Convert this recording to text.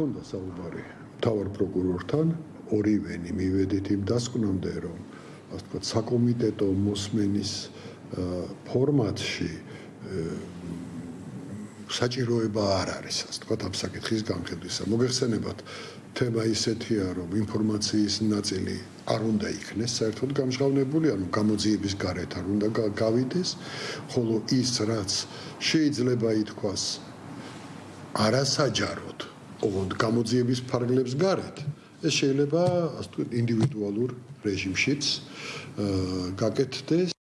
ქონდა საუბარი თავარ პროკურორთან ორივენი მივედით იმ დასკვნამდე რომ ასე ვთქვათ საკომიტეტო მოსმენის ფორმატში საჭიროება არ არის ასე ვთქვათ ამ საკითხის განხილვისა მოგეხსენებათ თემა ისეთია რომ ინფორმაციის ნაწილი არ უნდა იქნეს საერთოდ გამჟღავნებული ანუ გამოძიების გარეთ არ უნდა გავიდეს ხოლო ის რაც შეიძლება ითქვას არასაჯაროდ ოღონდ გამოძიების ფარგლებს გარეთ. ეს შეიძლება ასე ინდივიდუალურ რეჟიმშიც გაკეთდეს